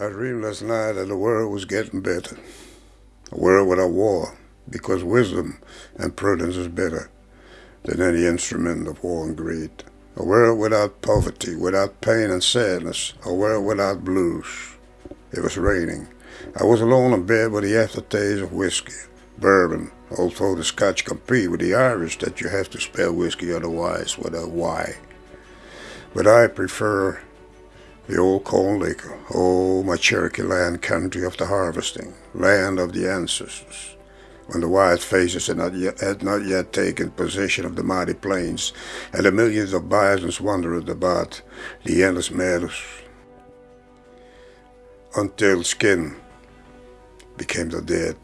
I dreamed last night that the world was getting better. A world without war, because wisdom and prudence is better than any instrument of war and greed. A world without poverty, without pain and sadness. A world without blues. It was raining. I was alone in bed with the aftertaste of whiskey, bourbon, although the Scotch compete with the Irish that you have to spell whiskey otherwise with a Y. But I prefer the old corn liquor. Oh, my Cherokee land, country of the harvesting, land of the ancestors. When the white faces had not, yet, had not yet taken possession of the mighty plains, and the millions of bisons wandered about the endless meadows, until skin became the dead.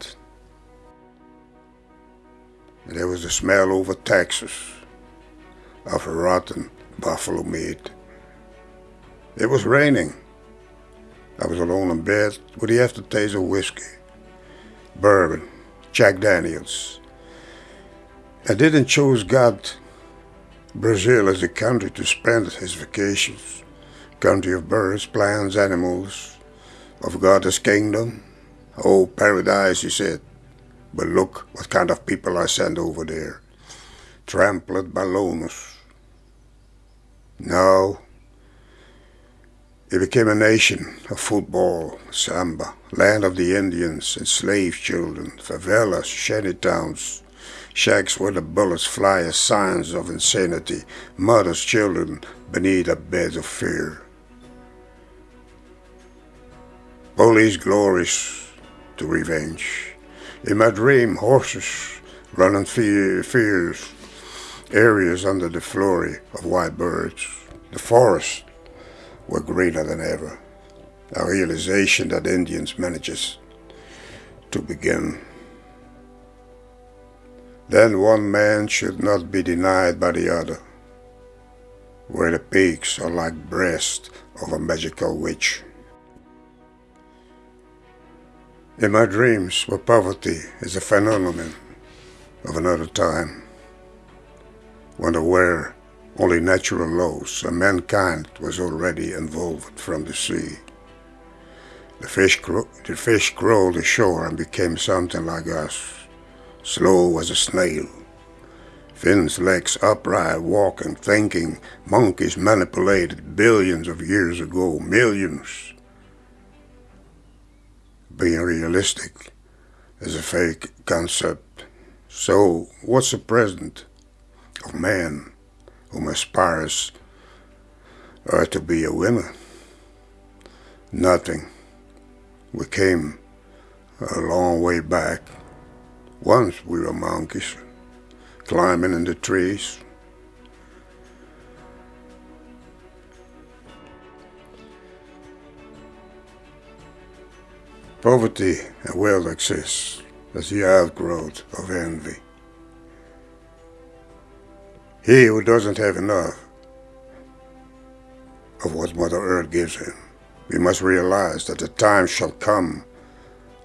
And there was the smell over Texas of rotten buffalo meat. It was raining. I was alone in bed with the aftertaste of whiskey, bourbon, Jack Daniels. I didn't choose God, Brazil as a country to spend his vacations, country of birds, plants, animals, of God's kingdom. Oh, paradise, he said. But look what kind of people I sent over there. Trampled by loners. No, it became a nation of football, samba, land of the Indians, enslaved children, favelas, shanty towns, shacks where the bullets fly as signs of insanity, mothers, children beneath a bed of fear. Police glories to revenge. In my dream, horses running fears, areas under the flurry of white birds, the forest were greater than ever. A realization that Indians manages to begin. Then one man should not be denied by the other, where the peaks are like breasts of a magical witch. In my dreams, where poverty is a phenomenon of another time, when aware only natural laws, and mankind was already involved from the sea. The fish, the fish crawled ashore and became something like us, slow as a snail. Fins legs upright, walking, thinking, monkeys manipulated billions of years ago, millions. Being realistic is a fake concept. So, what's the present of man? Whom aspires uh, to be a winner. Nothing. We came a long way back. Once we were monkeys, climbing in the trees. Poverty and wealth exist as the outgrowth of envy. He who doesn't have enough of what Mother Earth gives him, we must realize that the time shall come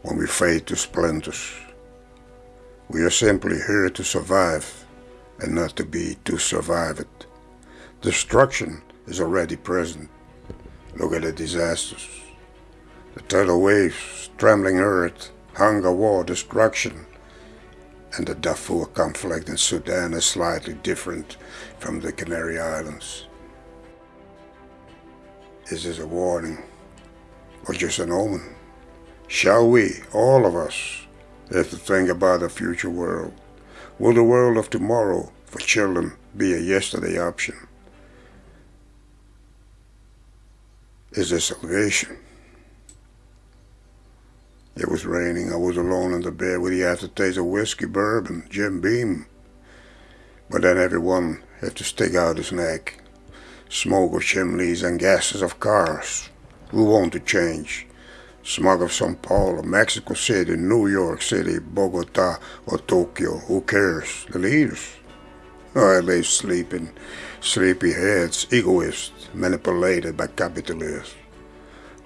when we fade to splinters. We are simply here to survive and not to be to survive it. Destruction is already present. Look at the disasters. The tidal waves, trembling earth, hunger, war, destruction, and the Darfur conflict in Sudan is slightly different from the Canary Islands. Is this a warning or just an omen? Shall we, all of us, have to think about a future world? Will the world of tomorrow for children be a yesterday option? Is this salvation? It was raining. I was alone in the bed with the aftertaste of whiskey, bourbon, Jim Beam. But then everyone had to stick out his neck. Smoke of chimneys and gases of cars. Who want to change? Smog of Sao Paulo, Mexico City, New York City, Bogota, or Tokyo. Who cares? The leaders. Oh, they sleeping, sleepy heads, egoists, manipulated by capitalists.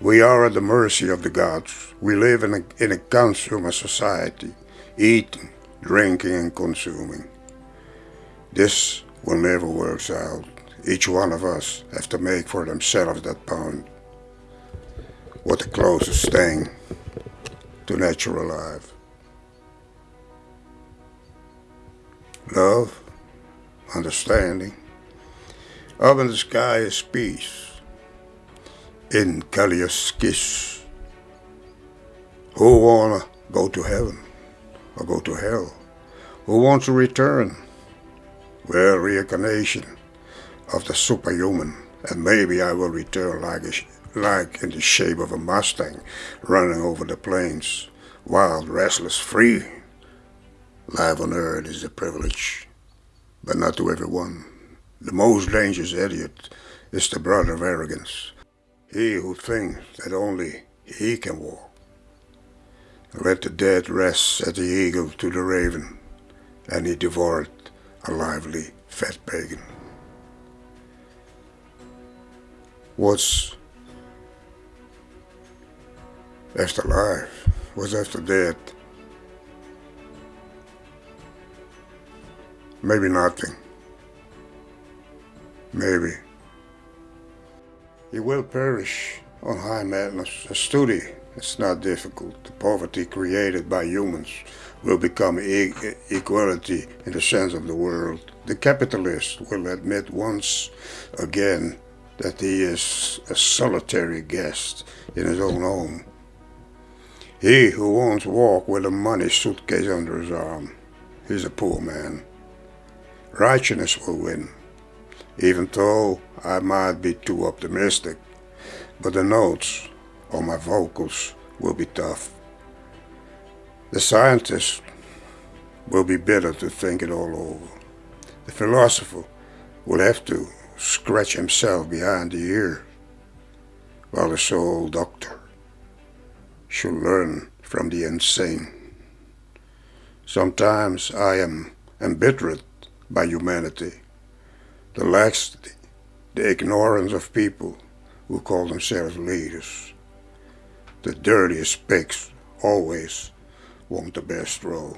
We are at the mercy of the gods. We live in a, in a consumer society, eating, drinking, and consuming. This will never work out. Each one of us have to make for themselves that pound. What the closest thing to natural life. Love, understanding. Up in the sky is peace. In kiss. Who wanna go to heaven or go to hell? Who wants to return? Well, reincarnation of the superhuman, and maybe I will return like a, like in the shape of a Mustang running over the plains, wild, restless, free. Life on earth is a privilege, but not to everyone. The most dangerous idiot is the brother of arrogance, he who thinks that only he can walk. Let the dead rest, said the eagle to the raven, and he devoured a lively fat pagan. What's after life? What's after death? Maybe nothing. Maybe. He will perish on high madness. A study it's not difficult. The poverty created by humans will become e equality in the sense of the world. The capitalist will admit once again that he is a solitary guest in his own home. He who won't walk with a money suitcase under his arm, he's a poor man. Righteousness will win, even though I might be too optimistic. But the notes on my vocals will be tough. The scientist will be better to think it all over. The philosopher will have to scratch himself behind the ear, while the soul doctor should learn from the insane. Sometimes I am embittered by humanity, the laxity, the ignorance of people who call themselves leaders. The dirtiest pigs always want the best role.